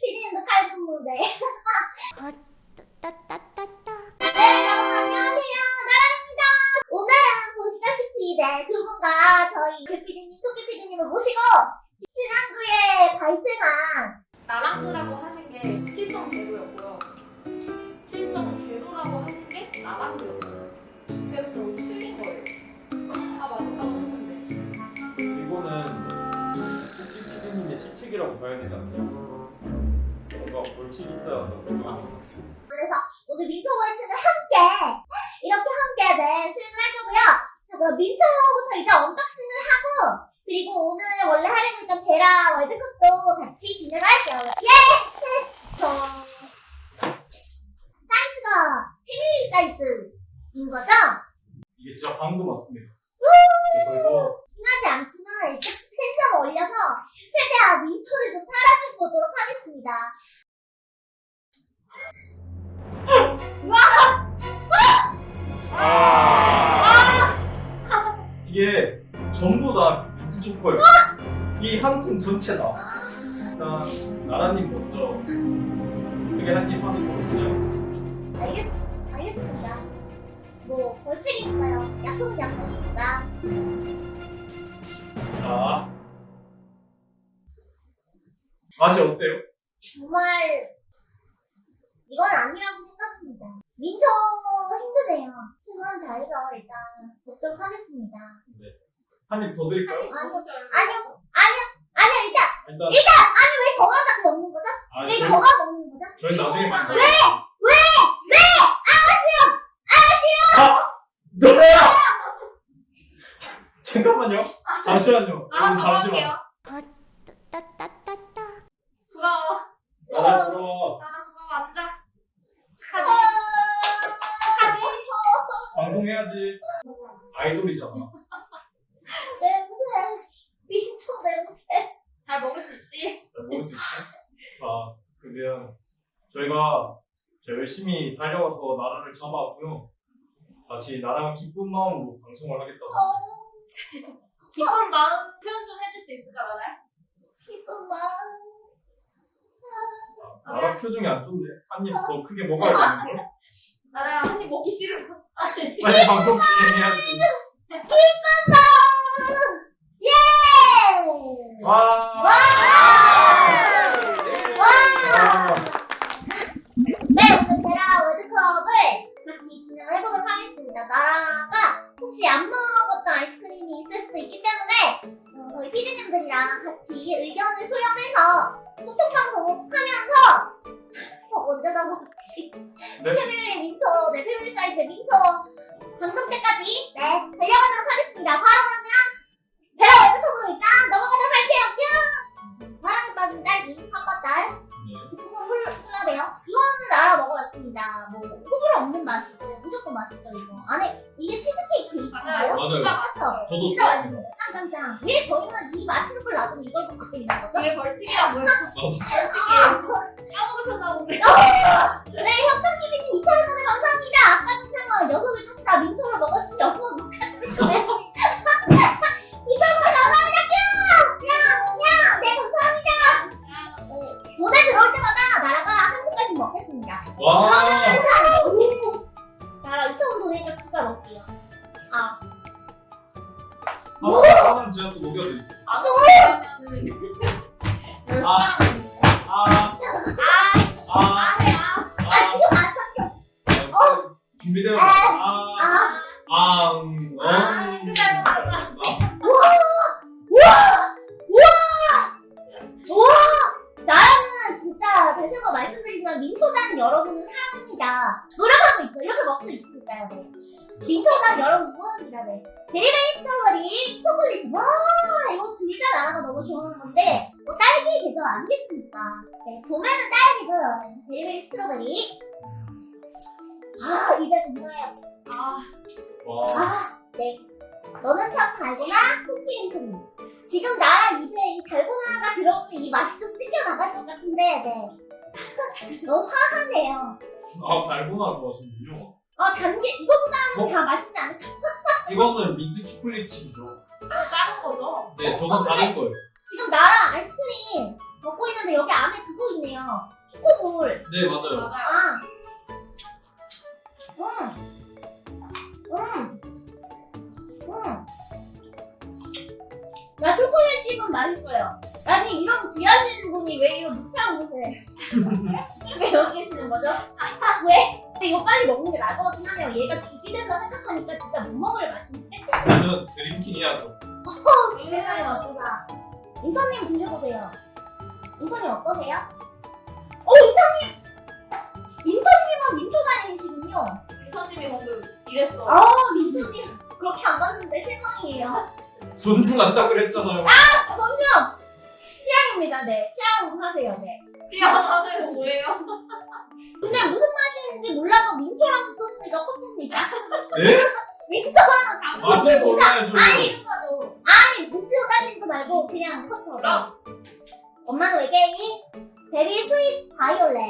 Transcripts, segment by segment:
피디님도 칼분 월드컵도 같이 진행을 할게요. 예! 저 사이즈가 패밀리 사이즈인 거죠? 이게 진짜 방금 왔습니다. 그래서 친하지 않지만 일단 텐션 올려서 최대한 민초를 좀 사랑해 보도록 하겠습니다. 아 이게 전부 다 초코예요. 이한 통 전체다. 일단 나라님 먼저 그게 한입 하는 걸로 시작하죠. 알겠, 알겠습니다. 뭐 벌칙이니까요. 약속은 약속이니까. 자 맛이 어때요? 정말 이건 아니라고 생각합니다. 민초 힘드네요. 최선을 다해서 일단 먹도록 하겠습니다. 한입 더 드릴까요? 아니요, 아니요, 아니요, 아니요. 일단 일단 아니 왜 저가 자꾸 먹는 거죠? 아 왜 저가 먹는 거죠? 저희 나중에 만나요. 왜? 왜? 왜? 아 너야! 잠깐만요. 잠시만요. 알아서 여러분 잠시만. 할게요. 부러워. 나랑 들어와. 나랑 부러워 앉아. 어, 착하지? 민초 방송해야지. 아이돌이잖아. 냄새. 민초 냄새. 잘 먹을 수 있지? 잘 먹을 수 있어? 자, 그러면 저희가 저 열심히 달려와서 나라를 잡아왔고요. 다시 나랑 기쁜 마음으로 방송을 하겠다고. 어, 기쁜 마음 표현 좀 해줄 수 있을까 나랑? 기쁜 마음. 자, 나랑 표정이 안 좋네. 한 입 더 크게 먹어야 되는 걸. 나랑 한입 먹기 싫어. 빨리 방송 진행해야지. 마음. 예! 와. 와! 와! 네, 오늘 베라 월드컵을 같이 진행을 해보도록 하겠습니다. 나라가 혹시 안 먹었던 아이스크림이 있을 수도 있기 때문에 어, 저희 피디님들이랑 같이 의견을 수렴해서 소통방송 하면서 저 언제나 먹지 네. 패밀리 민초, 네 패밀리 사이즈 민초 방송 때까지 네 달려가도록 하겠습니다. 바로 그러면 네. 기쁨은 콜라베요. 이거는 나라 먹어봤습니다. 뭐 호불호 없는 맛이죠. 무조건 맛있죠 이거. 안에 이게 치즈케이크 베이스인가요? 맞아요. 진짜 그쵸? 맛있어요. 저도 진짜. 맛있어요. 짱짱짱. 왜 저희는 이 맛있는 걸 놔두고 이걸 먹고 있는 거죠? 이게 벌칙이야 뭐야? 맞아. 벌칙이야. 까먹으셨나 본데. 네, 협동TV님 2,000원에 감사합니다. 아까 전처럼 녀석을 쫓아 민초를 먹었으니 옆으로 못 갔으면 2,000원 들어올 때마다 나라가 한 숟갈씩 먹겠습니다. 와. 하면서 아, 와. 아, 네. 너는 참 달고나 cookie and cream. 지금 나라 입에 이 달고나가 들어오면 이 맛이 좀 찢겨 나갈 것 같은데, 네. 너무 화하네요. 아, 달고나 좋아하시는군요. 아, 단게 이거보다는 어? 다 맛있지 않을까? 이거는 민트 초콜릿 칩이죠. 다른 거죠? 네, 저건 다른 거예요. 지금 나랑 아이스크림 먹고 있는데 여기 안에 그거 있네요. 초코볼. 네, 맞아요. 맞아요. 아. 나 초콜릿 집은 맛있어요. 아니 이런 귀하시는 분이 왜 이런 무치한 곳에 왜 여기 계시는 거죠? 왜? 근데 이거 빨리 먹는 게 나을 것 같긴 하네요. 얘가 죽이 된다 생각하니까 진짜 못 먹을 맛인데? 저는 드림킹 해야죠. 세상에 맞구나. 인턴님 드셔보세요. 인턴님 어떠세요? 어 인턴님! 인턴님은 민초 다니시군요. 방금 이랬어. 아 민초님 그렇게 안 봤는데 실망이에요. 존중한다 그랬잖아요. 전혀 취향입니다. 네 취향 하세요. 네. 미안하네요. 뭐예요? 근데 무슨 맛인지 몰라도 민초랑 붙었으니까 커피입니다. 네? 민초랑 맛을 몰라야죠. 이름하고 아니 민초 따지지도 말고 그냥 섞어. 아. 엄마는 외계인 berry sweet violet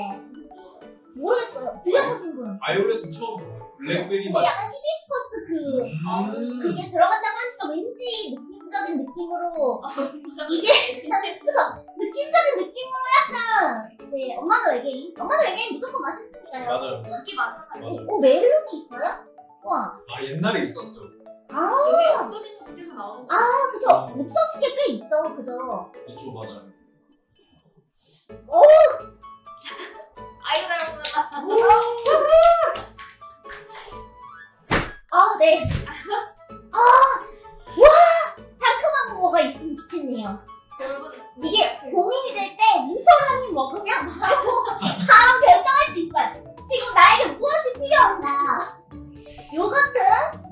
모르겠어요. 드셔보신 분. violet은 처음. 블랙베리 맛. 약간 히비스커스 그 음. 그게 들어간다고 하니까 왠지 느낌적인 느낌으로 이게 그죠? 느낌적인 느낌으로 약간 네 엄마는 외계인 엄마는 외계인 무조건 맛있으니까요. 맞아요. 인기 많잖아요. 오 메론이 있어요? 와, 아 옛날에 있었어요. 아, 여기 없어진 것도 계속 나오는 거. 아 그죠? 없어진 게 꽤 있죠, 그죠? 그쵸 맞아요. 아이고 닮았다. 아 네. 아, 와 상큼한 거가 있으면 좋겠네요. 여러분 이게 고민이 될 때 민초를 한입 먹으면 바로 바로 결정할 수 있어요. 지금 나에게 무엇이 필요한가? 요거트,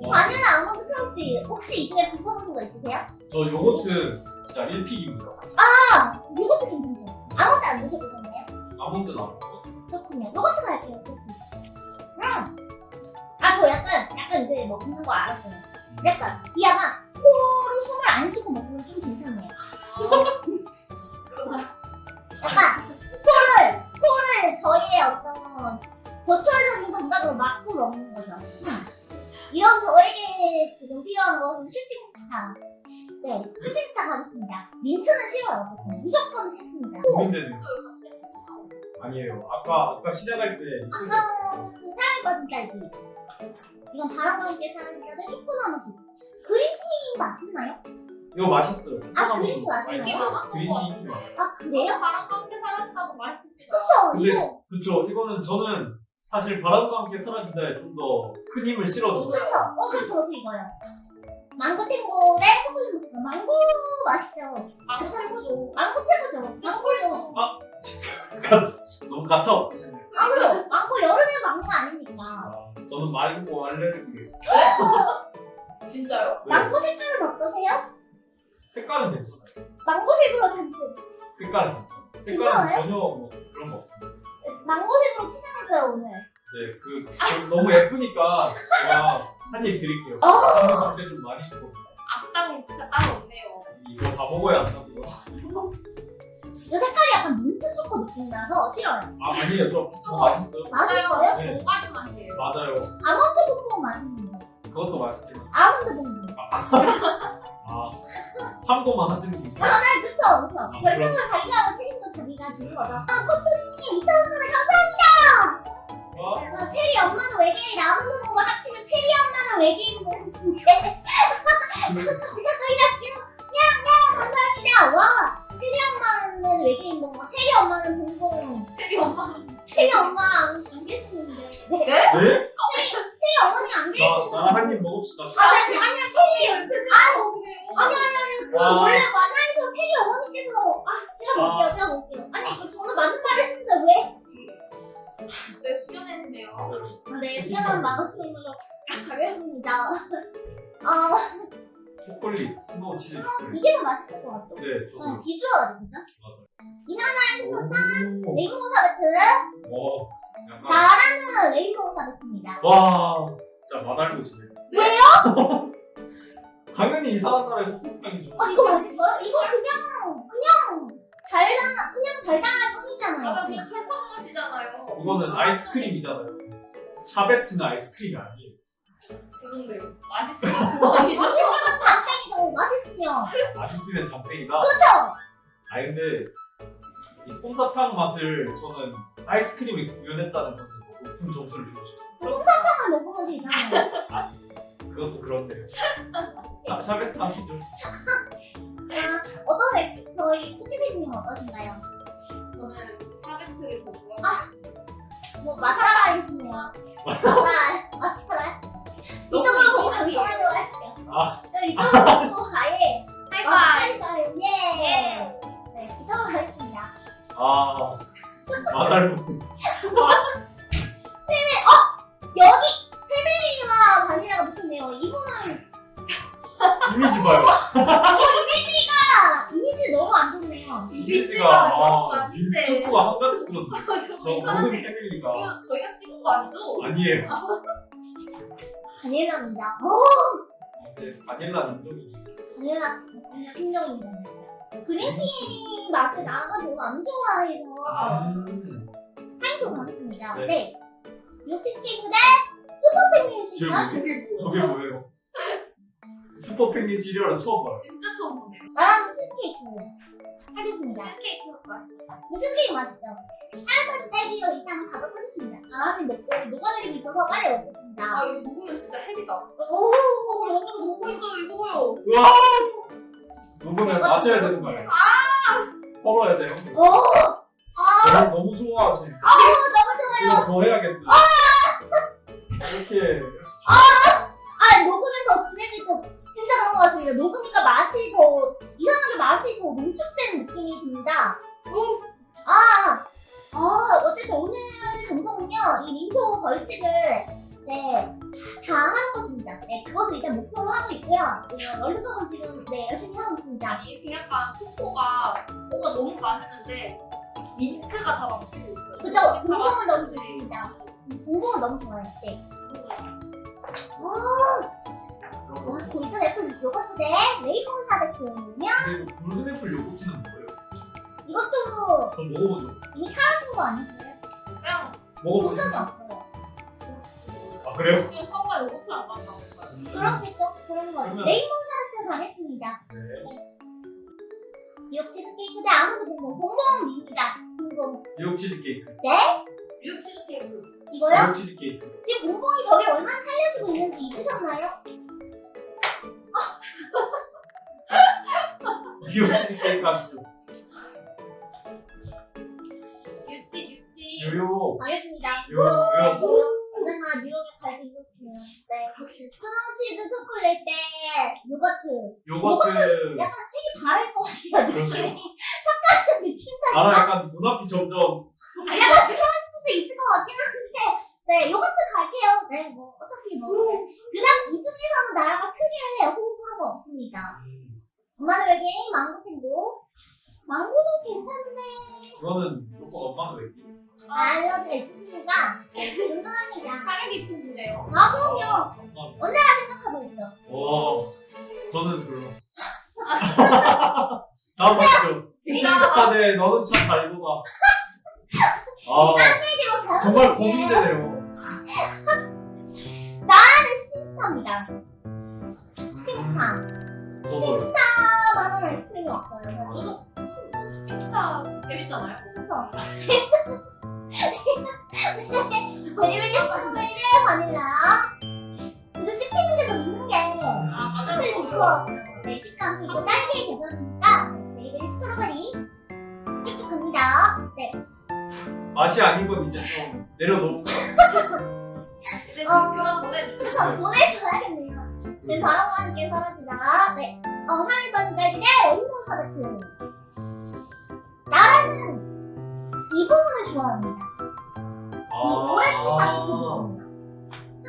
와, 바닐라 아몬드 crunch 혹시 이 중에 드셔보신 거 있으세요? 저 요거트 진짜 1 pick입니다. 아, 요거트 괜찮죠? 아몬드 안 드셔보셨나요? 아몬드는 안 먹었어요. 그렇군요. 요거트 갈게요. 요거트. 음. 아, 저 약간 약간 이제 먹는 거 알았어요. 약간 이아가 코로 숨을 안 쉬고 먹으면 좀 괜찮네요. 약간 코를 코를 저희의 어떤 보철적인 감각으로 막고 먹는 거죠. 음. 이런 저에게 지금 필요한 것은 슈팅스타. 네, 슈팅스타 가겠습니다. 민트는 싫어요. 어쨌든. 무조건 싫습니다. 고민되는 거. 아니에요. 아까 아까 시작할 때 아까는 사랑에 빠진 딸기. 이건 바람과 함께 사랑했다는 초코나무수. 그린티 맛있나요? 이거 맛있어요. 아, 그린티 맛있나요? 맛있어요. 그린티. 아 그래요? 바람과 함께 사라진다고 말했습니다. 그쵸 근데 이거 그쵸 이거는 저는 사실 바람과 함께 사라지다에 좀 더 큰 힘을 실어줘요. 그쵸 어 그쵸 저도 이거요 망고 탱고의 초콜릿 무스 망고 맛있죠 망고 최고죠. 망고 최고죠 망고요 너무 가차 없으시네. 아 그죠 망고 여름에 망고 아니니까 아, 저는 말고 알레르기 있어요. 진짜요? 네. 망고 색깔은 어떠세요? 색깔은 괜찮아요. 망고색으로 잔뜩 색깔은 괜찮아요. 색깔은 괜찮아요? 전혀 뭐 그런 거 없어요. 망고색으로 칠해놨어요 오늘 네, 그 저- 너무 예쁘니까 제가 한 입 드릴게요. 어. 한입 줄때 좀 많이 주고 악당이 진짜 따로 없네요. 이거 다 먹어야 한다고요. 느낌 나서 싫어요 아 아니에요, 저, 저 맛있어요. 맛있어요? 네. 오가리 맛이에요. 맞아요. 아몬드 봉봉 맛있는데 그것도 맛있긴 해요. 아몬드 봉봉 아 참고만 하시는 분이요? 네 그쵸 그쵸 아, 결정은 자기가 하고 책임도 자기가 지는 거죠 아 코트님 2,000원에 감사합니다 어? 어, 체리 엄마는 외계인 아몬드 봉과 합치면 체리 엄마는 외계인 감사드릴게요 야야 감사합니다 와 엄마는 외계인 봉과 체리 엄마는 봉봉 체리 엄마. 체리 엄마 안, 안 계시는데 네. 네? 네? 체리 어머니 안 자, 계시는데 나 한 입 먹읍시다. 아니 아니 체리 아니 아니 아니 그 아. 원래 만화에서 체리 어머니께서 아 제가 볼게요 제가 볼게요 아니 그 저는 맞는 말을 했는데 왜? 네, 수련해지네요. 맞아요. 아, 네 시간은 많았으면 가겠습니다 아 초콜릿, 스노우 치즈. 이게 더 맛있을 것 같아 네, 저도 어, 비주얼이거 이나나의 오. 레인보우 어, 약간 나라는 레인보우 샤베트입니다 와, 진짜 맛알고시네. 왜요? 당연히 이상한 나라의 섭섭함이죠. 어 이거 맛있어요? 이거 그냥 그냥 달달 그냥 달달할 뿐이잖아요 맞아, 그냥 설탕 맛이잖아요. 이거는 아이스크림이잖아요. 샤베트는 아이스크림이 아니에요. 그 그런데요. 맛있으면 그거 아니죠? 맛있으면 담백이고 맛있으면 맛있으면 장땡이다. 그쵸? 아 근데 이 솜사탕 맛을 저는 아이스크림이 구현했다는 것을 보고 높은 점수를 주고 싶습니다. 탕을 먹으면 되잖아요 그것도 그렇네요. 자, 샤베트 하시죠. 아, 어떠세요? 저희 쿠키피디님 어떠신가요? 저는 샤베트를 더 좋아해요. 뭐 마사라이시네요 마사라 마사라 이쪽으로 보고 방송하도록 할게요 아. 네, 이쪽으로 보고 가예 하이파이! 하이파이 예 네, 아 마달부트. 여기 페베리와 바닐라가 붙었네요 이분은 이미지 봐요. 아, 이미지 너무 안 좋네요 이미지가 아, 안 민트 돼. 초코가 한가득 들었네. 저저 모든 패밀리가 이거 저희가 찍은 거 아니죠? 아니에요. 바닐라입니다 오 근데 바닐라 인종이 바닐라 뭔가 팀정입니다 그린티 맛을 나가 별로 안 좋아해서 음. 타이틀 가겠습니다 네. 네 육치스케이크 대 시간 뭐지? 저게 뭐예요? 스포 팽린 시리얼은 처음 봐요. 진짜 처음 보네요. 나랑 치즈케이크 하겠습니다 팬케이크 맛있다. 치즈케이크 맛있죠? 하나까지 딸기로 일단 가도록 하겠습니다 아 근데 먹고 녹아내리고 있어서 빨리 먹겠습니다 아 이거 녹으면 진짜 핵이다. 오어 완전 녹고 있어요. 이거 봐요. 우와! 녹으면 마셔야 되는 거예요. 털어야 돼요. 오! 아 너무, 너무 좋아하시니까. 너무 좋아요 더 해야겠어요. 이렇게 아 녹으면서 진해질 때 진짜 그런 것 같습니다 녹으니까 맛이 더 이상하게 맛이 더 농축된 느낌이 듭니다 오, 아, 아, 어쨌든 오늘 방송은요, 이 민초 벌칙을, 네, 다 하는 것입니다. 네, 그것을 일단 목표로 하고 있고요. 네, 월드컵은 지금, 네, 열심히 하고 있습니다. 아니 이렇게 약간 코코가 코코가 너무 맛있는데 민트가 다 망치고 있어요. 그죠? 공봉은 너무 좋습니다. 공봉은 너무 좋아요. 네. 와, 그런 거. 와, golden apple 요거트 대 레이몬 샤베트면 근데 이거 golden apple 요거트는 뭐예요? 이것도 저 먹어보죠. 이미 사라진 거 아니고요? 그냥 먹어보죠. 도전이 없어요. 아 그래요? 그냥 사과 요거트 안 맞나 봐요. 음. 그렇겠죠? 그런 거예요. 그러면- 레이몬 샤베트 가겠습니다. 네. 뉴욕 치즈케이크 대 아몬드 봉봉 봉봉입니다. 봉봉 뉴욕 치즈케이크. 뉴욕 치즈케이크. 이거요? 뉴욕 치즈케이크. 지금 봉봉이 저를 얼마나 살려주고 있는지 잊으셨나요? 뉴욕 치즈케이크 하시죠. 유치 유치. 뉴욕. 가겠습니다. 뉴욕. 뉴욕. 뉴욕. 언젠가 뉴욕에 갈 수 있었으면. 네. 수능 치즈 초콜릿 대 요거트. 요거트. 약간 색이 바를 것 같아요. 느낌이. 착각한 느낌 나랑 나서. 약간 눈 앞이 점점 약간 그럴 수도 있을 것 같긴 한데. 네, 요거트 갈게요. 네, 뭐, 어차피 뭐. 그냥 이 중에서는 나라가 크게 호불호가 없습니다. 엄마는 여기 망고 탱고. 망고도 괜찮네. 그거는 고민되네요. 나는 스팅스타입니다. 스팅스타. 저도 스팅스타 만한 아이스크림이 없어요. 사실. 저도 shooting star 재밌잖아요. 그쵸? very berry strawberry 바닐라. 그리고 씹히는데도 있는 게 아. 사실 좋더라고요. 네, 식감이 있고 딸기의 계절이니까 very berry strawberry 쭉쭉 갑니다. 네. 맛이 아닌 건 이제 좀 내려놓고 이제 어. 그만 보내주세요. 그래서 보내줘야겠네요. 네, 바람과 함께 사라지다. 네. 어, 사랑에 빠진 딸기 대 rainbow 샤베트. 나라는 이 부분을 좋아합니다. 이 오렌지 샤베트 부분이요.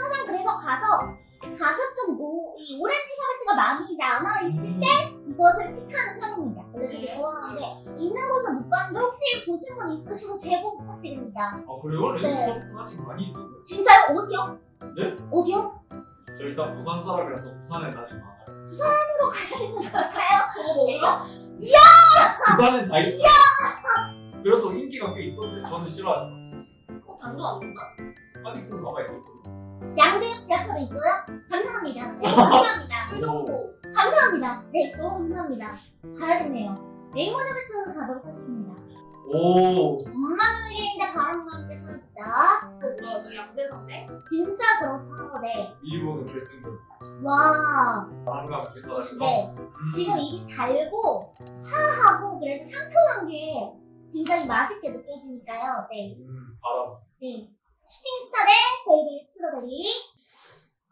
항상 그래서 가서 가급적 뭐, 이 오렌지 샤베트가 많이 남아있을 때 이것을 픽하는 편입니다. 원래 되게 좋아하는데 있는 곳은 못 봤는데 혹시 보신 분 있으시고 제보 부탁드립니다. 아 그래요? 네. 레드컵 아직 많이 있는데 진짜요? 어디요? 네? 어디요? 저 일단 부산 사람이라서 부산에 아직 많아요 부산으로 가야 되는 걸까요? 저거 먹어요? 부산엔 다 있어요 그래도 인기가 꽤 있던데 저는 싫어하죠 어, 단도 안 된다? 아직도 남아있었거든요 양대역 지하철에 있어요? 감사합니다. 네, 감사합니다. 풀정보. 감사합니다. 네, 너무 감사합니다. 가야겠네요. 레이모 자베트 가도록 하겠습니다. 오. 엄마는 바람과 함께 사라졌다. 그거 뭐야? 너 양대산대? 진짜 그렇죠. 네. 보는 결승전. 와, 함께 사라진다. 네. 지금 입이 달고 하하고 그래서 상큼한 게 굉장히 맛있게 느껴지니까요. 네. 음, 바람. 네. Shooting Star 대 Baby Strawberry.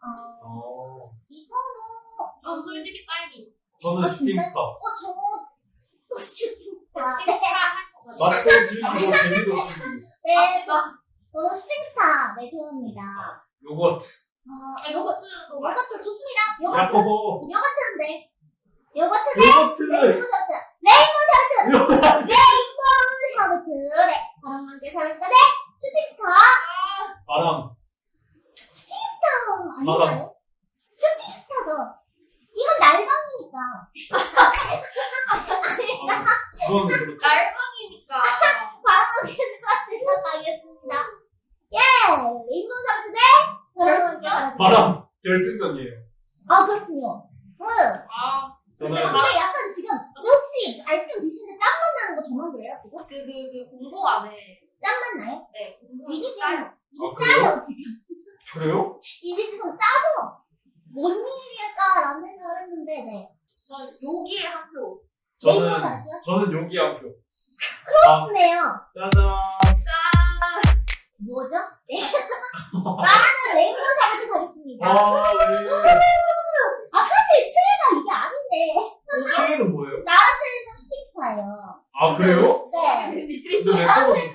어, 어. 이거는 아 솔직히 딸기. 저는 아, 진짜? Shooting Star. 어, 저도 Shooting Star. 네. Shooting Star 할것 같아. 맛도 즐기고 재미도 즐기고. 네. 아, 저는 Shooting Star. 네, 좋아합니다. 요거트. 어, 아, 요거트. 맛. 요거트 좋습니다. 요거트. 야코보. 요거트인데. 요거트 요거트. Rainbow Sherbet. Rainbow Sherbet. 요거트. 레이몬 Sherbet. 네. 바람과 함께 사라졌다. 네. Shooting Star. 아, 바람. Shooting Star 아닌가요? Shooting Star도. 이건 날방이니까. 그건 그렇죠. 날방이니까. 함께 사라지도록 하겠습니다. 예! Rainbow Sherbet 대 사라졌다. 바람. 결승전이에요. 아, 그렇군요. 응. 아, 저는 근데 약간 지금 근데 혹시 아이스크림 드시는데 짠맛 나는 거 저만 그래요 지금? 그, 그, 그 공고 안에. 짠맛 나요? 네, 공고. 입이 아? 짜요 지금 그래요? 입이 지금 짜서 뭔 일일까라는 생각을 했는데 네 전 여기에 한 표. 저는? 저는 여기 한 표. 크로스네요 짜잔. 뭐죠? 네 나는 레이몬 샤베트 가겠습니다 아, 네. 아 사실 최애가 이게 아닌데 최애는 뭐예요? 나랑 최애는 슈팅스타예요 아, 그래요? 네 근데 또, 최애는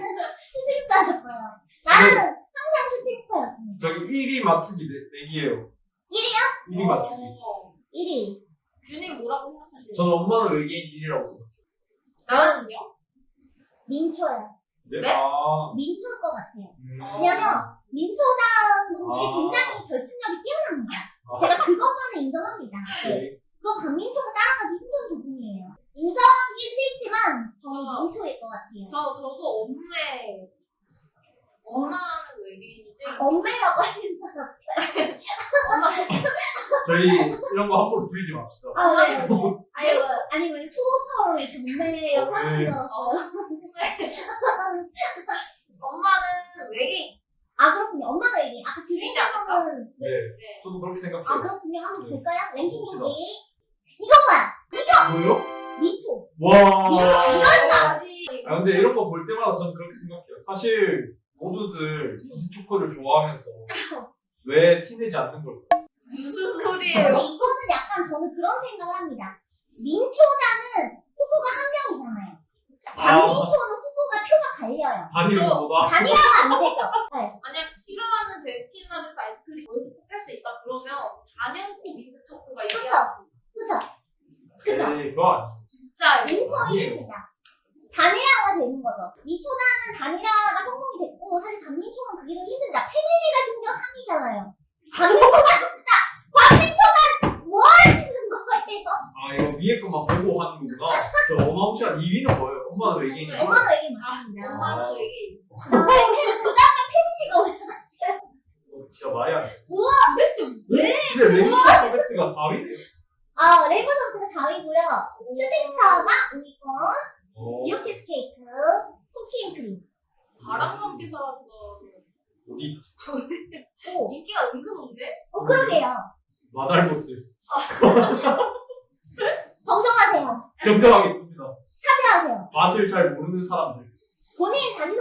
슈팅스타였어요 나는 항상 슈팅스타였습니다 저기 1위 맞추기 내, 내기예요. 1위요? 1위 맞추기. 어. 1위 균님 뭐라고 생각하세요? 저는 엄마는 외계인 1위라고 생각해요. 나는요? 민초예요 네? 네? 아, 민초일 것 같아요 음. 왜냐면 민초당 분들이 아. 굉장히 결승력이 뛰어납니다. 아, 제가 그것만은 인정합니다. 네. 네. 그건 박민초가 따라가기 힘든 부분이에요. 인정하기 싫지만 저는 어. 민초일 것 같아요. 저, 저도 엄매. 엄마는 외계인이 제일. 엄매라고 하시는 줄 알았어요. 엄마. 저희 이런 거 함부로 줄이지 맙시다. 아, 네. 네. 아니, 뭐, 아니, 왜 초처럼 이렇게 몸매라고 하시는 줄 알았어요. 엄마는 외계인. 아, 그렇군요. 엄마가 얘기. 아까 않을까? 교육에서는. 네. 네. 저도 그렇게 아, 생각해요. 그렇군요. 한번 네. 볼까요? 랭킹. 보기. 이거만! 뭐요? 민초. 와. 이런 줄 알았어. 아, 근데 이런 거 볼 때마다 저는 그렇게 생각해요. 사실 모두들 민트 초코를 좋아하면서 왜 티내지 않는 걸까? 무슨 소리예요? 이거는 약간 저는 그런 생각을 합니다. 민초라는 후보가 한 명이잖아요. 박민초는 후보가 표가 갈려요. 단일보다 단일화가 안 되죠. 네. 만약 싫어하는 베스킨라빈스 아이스크림 거기서 뽑힐 수 있다 그러면 단연코 민트 초코가 그쵸. 얘기하고 그죠? 그죠? 네, 그거 아니죠. 진짜 민초 아니에요. 1위입니다. 단일화가 되는 거죠. 민초단은 단일화가 성공이 됐고 사실 박민초는 그게 좀 힘듭니다. 패밀리가 심지어 3위잖아요. 박민초단 진짜 박민초단 뭐 하시는 거예요? 아 이거 위에 것만 보고 하는 거구나. 저 어마무시한 2위는 뭐예요? 엄마는. 엄마가 얘기 아, 맞습니다. 엄마는 외계인. 그 다음에 family가 어디서 갔어요? 어, 진짜 말이 안 돼. 도대체 근데 Rainbow Sherbet가 4위네요. 아, Rainbow Sherbet가 4위고요. Shooting Star가 5위권, 어, 뉴욕 치즈케이크, Cookie and Cream. 바람과 함께 사라져서 어디 있지? 오, 인기가 은근한데? 어, 그러게요. 마달못들. 정정하세요. 정정하겠습니다. 사죄하세요. 맛을 잘 모르는 사람들. 본인 똑같은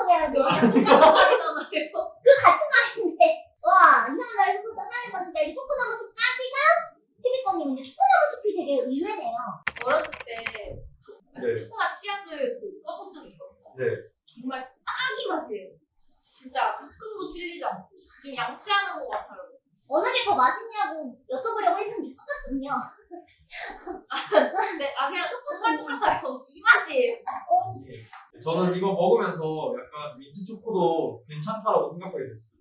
말이잖아요. 그 같은 말인데. 와, 이상한 날 딸을 봤을 때 초코나무 숲까지가 10위권이군요. 초코나무 숲이 되게 의외네요. 어렸을 때 네. 초코맛 치약을 그 써본 적이 있거든요. 네. 정말 딱이 맛이에요. 진짜 조금도 틀리지 않고 지금 양치하는 것 같아요. 어느 게 더 맛있냐고 여쭤보려고 했는데 똑같군요. 근데 아 그냥 정말 똑같아요. 이 맛이에요. 예. 저는 이거 먹으면서 약간 민트 초코도 괜찮다라고 생각하게 됐어요.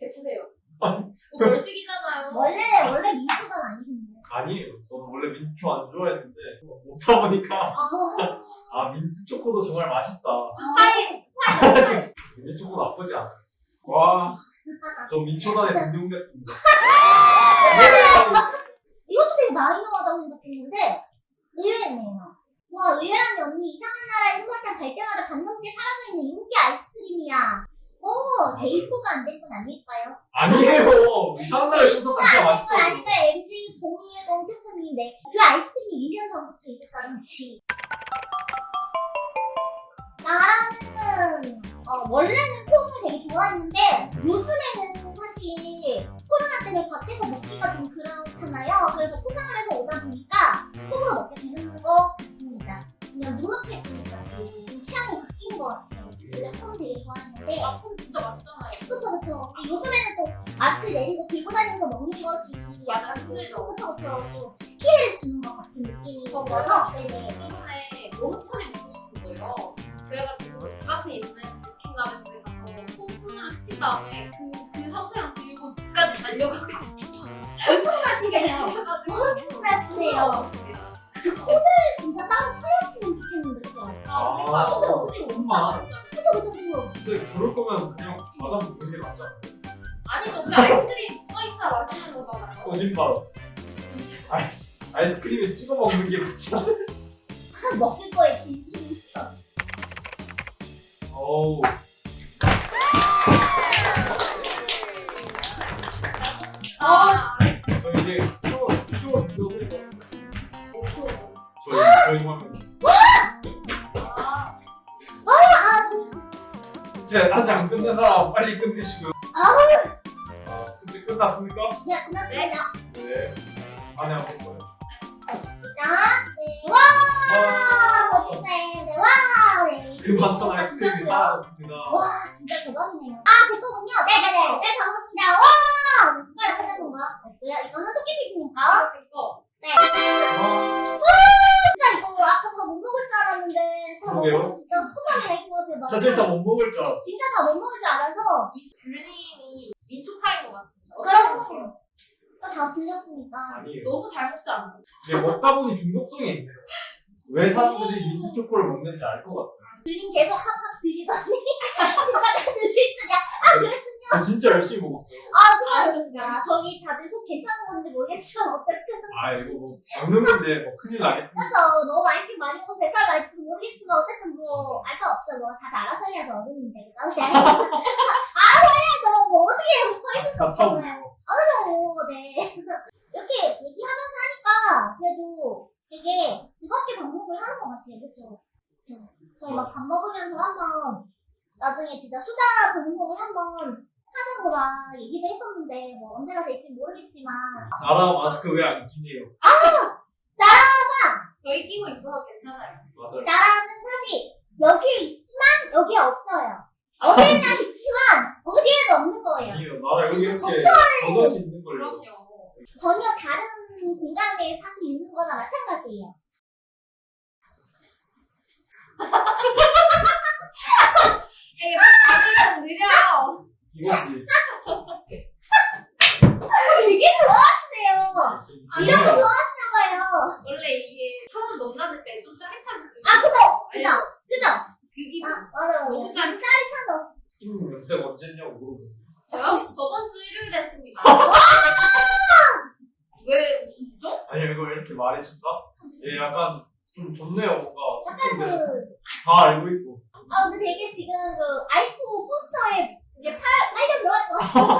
뱉으세요. 또 벌식이잖아요. 원래, 원래 민초단 아니신데. 아니에요. 저는 원래 민초 안 좋아했는데 먹다 보니까 아, 아 민트 초코도 정말 맛있다. 스파이 스파이 스파이. 민트 초코 나쁘지 않아. 와, 저 민초단에 등록됐습니다. 이것도 되게 마이너하다고 생각했는데 의외네요. 와 의외라니 언니 이상한 나라에 소개팅 갈 때마다 반넘게 사라져 있는 인기 아이스크림이야. 오 제이포가 안 된 건 아닐까요? 아니에요. 이상한 소속한 거안된 건. 아닐까요? MG 010 특징인데 그 아이스크림이 1년 전부터 있었다든지 나라는 어, 원래는 폰을 되게 좋아했는데 요즘에는 사실 코로나 때문에 밖에서 먹기가 좀 그렇잖아요. 그래서 포장을 해서 오다 보니까 폰으로 먹게 되는 것 같습니다. 그냥 눅눅해지니까 좀 취향이 바뀐 것 같아요. 원래 폰 되게 좋아했는데 아폰 진짜 맛있잖아요. 그쵸 그쵸. 근데 요즘에는 또 마스크 내리고 들고 다니면서 먹는 것이 약간 좀 힘들죠. 그쵸 그쵸 좀 피해를 주는 것 같은 느낌이 들어서 네네. 때문에 너무 폰이 먹고 싶은 거예요. 그래가지고 집 앞에 있는 치킨 라면집에 가서 폰으로 시킨 다음에 그, 그 상태랑 들고 집까지 달려가고 엄청나시네요. 엄청나시네요. 그 폰을 진짜 따로 팔았으면 좋겠는데? 아, 그러니까 아, 근데. 그쵸 그쵸 그쵸. 근데 그럴 거면 그냥 과자 먹는 게 낫지 않아요? 아니죠. 그 아이스크림 붙어 있어야 맛있는 거잖아요. 아이, 아이스크림에 찍어 먹는 게 맞지 않아요? 먹을 거에 진심. 어 우. 아, 저 이제 키워 주셔도 될것 같아요. 저희, 저희 화면. 아, 아 저, 이제 아직 안 끝낸 사람 빨리 끝내시고요. 아, 숙제 끝났습니까? 그냥 끝났습니다. 네. 안에 한번 거예요. 자, 네, 와! 네, 와! 네. 그 많던 아이스크림이 사라졌습니다. 와, 진짜 대박이네요. 아, 제 거군요. 네네네. 네, 잘 먹었습니다. 와! 숟가락 끝난 건가? 뭐야, 이거는 토끼비입니까? 아, 제 거. 네. 와, 진짜 이거 아까 다 못 먹을 줄 알았는데, 다 그러게요. 먹어도 진짜 초반에 할것 같아요. 사실 다 못 먹을 줄 알았어. 진짜 다 못 먹을 줄 알아서, 이 굴림이 민초파인 것 같습니다. 그럼. 어때요? 다 들렸으니까. 아니에요. 너무 잘 먹지 않나요? 근데 먹다 보니 중독성이 있네요. 왜 사람들이 민트 초코를 먹는지 알 것 같아요. 들린 계속 확확 드시더니, 진짜 다 드실 줄이야. 아, 그랬군요. 저 진짜 열심히 먹었어요. 아, 아, 수고하셨습니다. 저희 다들 속 괜찮은 건지 모르겠지만, 어쨌든. 아, 이거 뭐 먹는 건데 뭐 큰일 나겠습니다. 그래서 너무 아이스크림 많이 먹어서 배탈 날지 모르겠지만 어쨌든 뭐알거 없죠 뭐 다들 알아서 해야죠 어른인데? 네. 알아서 해야죠 뭐 어떻게 해뭐 해줄 수 없잖아요 다쳐보네요. 그죠 네 이렇게 얘기하면서 하니까 그래도 되게 즐겁게 방송을 하는 것 같아요 그쵸? 그쵸? 저희 막 밥 먹으면서 한번 나중에 진짜 수다 방송을 한번 하자고 막 얘기도 했었는데 뭐 언제가 될지 모르겠지만 나라 마스크 왜 안 끼네요? 저희 끼고 있어서 괜찮아요. 맞아요. 나라는 사실 여기에 있지만 여기에 없어요. 어디에나 있지만 어디에도 없는 거예요. 아니에요. 나라 여기 이렇게 버섯이 있는. 그럼요. 전혀 다른 공간에 사실 있는 거나 마찬가지예요. 이게 다들 느려요. 이거지. 되게 좋아하시네요. 이런 거 좋아하시나 봐요. 원래 이게 차원 넘나들 때 좀 짜릿한 그. 아 그죠? 그죠? 그죠? 그 기분. 아 맞아 맞아. 짠. 짜릿하죠. 이거 염색 언제 했냐고 물어보고. 저요? 저번 주 일요일에 했습니다. 왜 웃으시죠? 아니 이거 왜 이렇게 말해줄까? 얘 약간 좀 좋네요 뭔가 약간 그 다 알고 있고 아 근데 되게 지금 그 아이폰 포스터에 이게 팔 빨려 들어갈 것.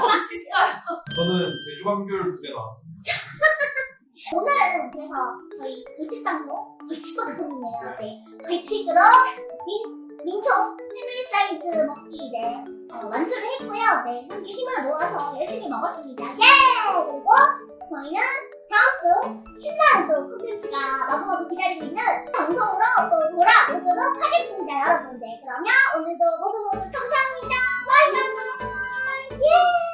아 진짜요? 저는 제주광교를 두개 나왔습니다 오늘은 그래서 저희 일찍 방송 일찍 방송이네요. 네. 벌칙으로 민 민초 패밀리 사이즈 먹기 네 어, 완수를 했고요. 네 함께 힘을 모아서 열심히 먹었습니다. 예! 그리고 저희는 다음 주 신나는 또 콘텐츠가 마구마구 기다리고 있는 방송으로 또 돌아오도록 하겠습니다, 여러분. 네 그러면 오늘도 모두 모두 감사합니다. 바이바이. 예!